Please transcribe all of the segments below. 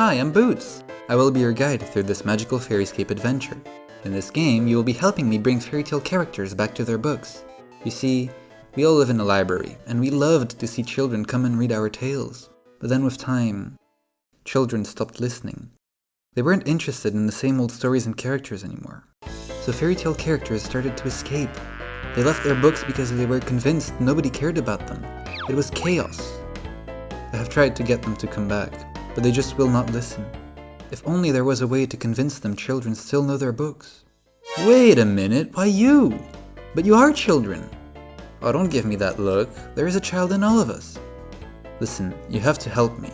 Hi, I'm Boots. I will be your guide through this magical fairyscape adventure. In this game, you will be helping me bring fairy tale characters back to their books. You see, we all live in a library, and we loved to see children come and read our tales. But then with time, children stopped listening. They weren't interested in the same old stories and characters anymore. So fairy tale characters started to escape. They left their books because they were convinced nobody cared about them. It was chaos. I have tried to get them to come back, but they just will not listen. If only there was a way to convince them children still know their books. Wait a minute, why you? But you are children. Oh, don't give me that look. There is a child in all of us. Listen, you have to help me.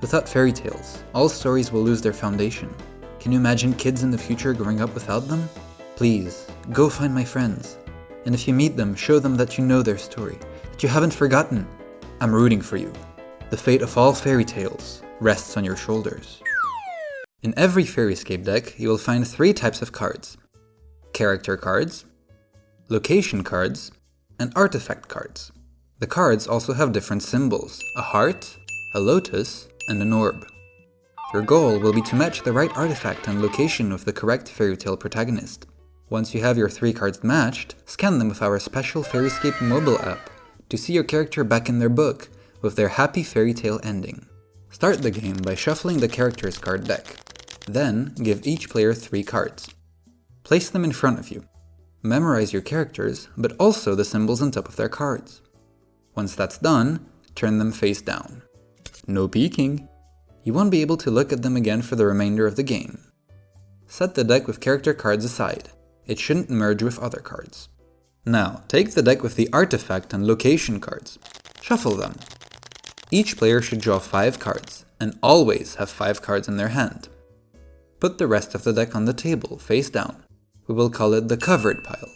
Without fairy tales, all stories will lose their foundation. Can you imagine kids in the future growing up without them? Please, go find my friends. And if you meet them, show them that you know their story, that you haven't forgotten. I'm rooting for you. The fate of all fairy tales rests on your shoulders. In every Fairyscape deck, you will find three types of cards. Character cards, location cards, and artifact cards. The cards also have different symbols, a heart, a lotus, and an orb. Your goal will be to match the right artifact and location with the correct fairy tale protagonist. Once you have your three cards matched, scan them with our special Fairyscape mobile app to see your character back in their book with their happy fairy tale ending. Start the game by shuffling the characters card deck. Then, give each player three cards. Place them in front of you. Memorize your characters, but also the symbols on top of their cards. Once that's done, turn them face down. No peeking. You won't be able to look at them again for the remainder of the game. Set the deck with character cards aside. It shouldn't merge with other cards. Now, take the deck with the artifact and location cards. Shuffle them. Each player should draw 5 cards, and always have 5 cards in their hand. Put the rest of the deck on the table, face down. We will call it the covered pile.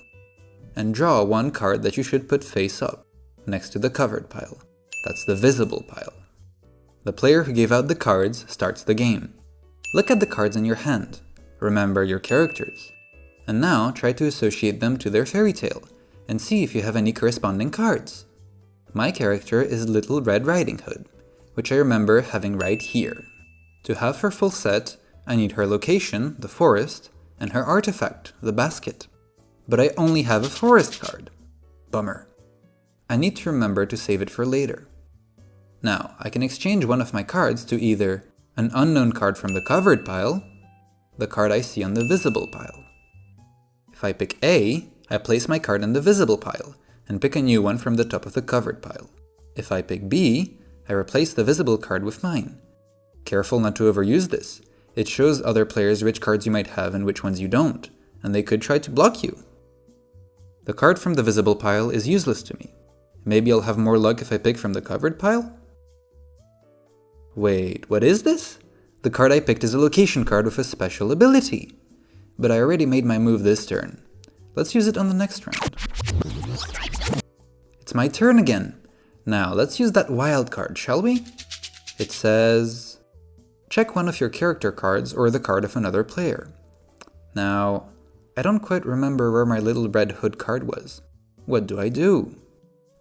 And draw one card that you should put face up, next to the covered pile. That's the visible pile. The player who gave out the cards starts the game. Look at the cards in your hand. Remember your characters. And now try to associate them to their fairy tale, and see if you have any corresponding cards. My character is Little Red Riding Hood, which I remember having right here. To have her full set, I need her location, the forest, and her artifact, the basket. But I only have a forest card. Bummer. I need to remember to save it for later. Now, I can exchange one of my cards to either an unknown card from the covered pile, the card I see on the visible pile. If I pick A, I place my card in the visible pile, and pick a new one from the top of the covered pile. If I pick B, I replace the visible card with mine. Careful not to overuse this. It shows other players which cards you might have and which ones you don't, and they could try to block you. The card from the visible pile is useless to me. Maybe I'll have more luck if I pick from the covered pile? Wait, what is this? The card I picked is a location card with a special ability. But I already made my move this turn. Let's use it on the next round. My turn again. Now, let's use that wild card, shall we? It says... Check one of your character cards or the card of another player. Now, I don't quite remember where my little red hood card was. What do I do?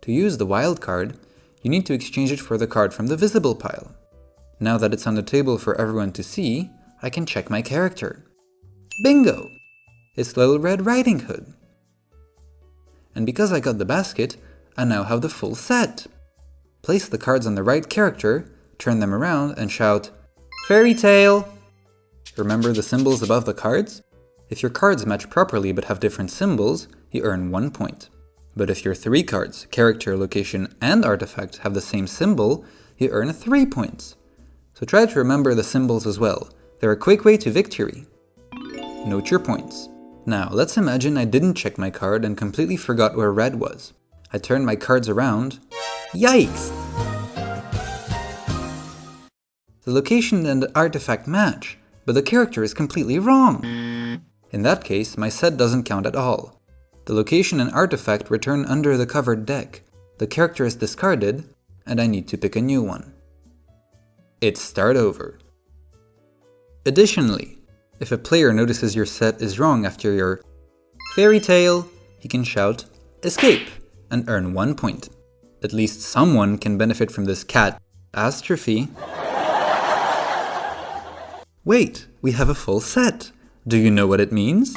To use the wild card, you need to exchange it for the card from the visible pile. Now that it's on the table for everyone to see, I can check my character. Bingo! It's Little Red Riding Hood. And because I got the basket, I now have the full set. Place the cards on the right character, turn them around and shout, Fairy Tale! Remember the symbols above the cards? If your cards match properly but have different symbols, you earn 1 point. But if your three cards, character, location, and artifact have the same symbol, you earn 3 points. So try to remember the symbols as well. They're a quick way to victory. Note your points. Now, let's imagine I didn't check my card and completely forgot where red was. I turned my cards around. Yikes! The location and the artifact match, but the character is completely wrong. In that case, my set doesn't count at all. The location and artifact return under the covered deck, the character is discarded, and I need to pick a new one. It's start over. Additionally, if a player notices your set is wrong after your fairy tale, he can shout, escape, and earn one point. At least someone can benefit from this cat astrophy. Wait, we have a full set! Do you know what it means?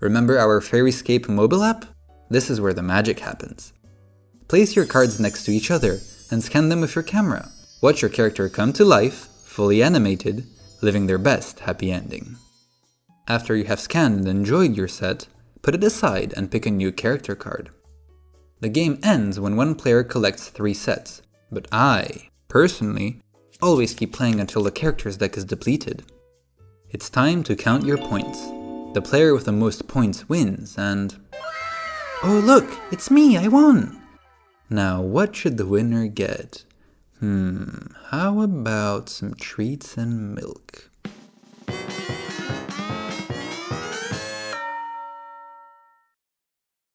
Remember our Fairyscape mobile app? This is where the magic happens. Place your cards next to each other and scan them with your camera. Watch your character come to life, fully animated, living their best happy ending. After you have scanned and enjoyed your set, put it aside and pick a new character card. The game ends when one player collects three sets, but I, personally, always keep playing until the character's deck is depleted. It's time to count your points. The player with the most points wins, and... Oh look, it's me, I won! Now what should the winner get? Hmm, how about some treats and milk?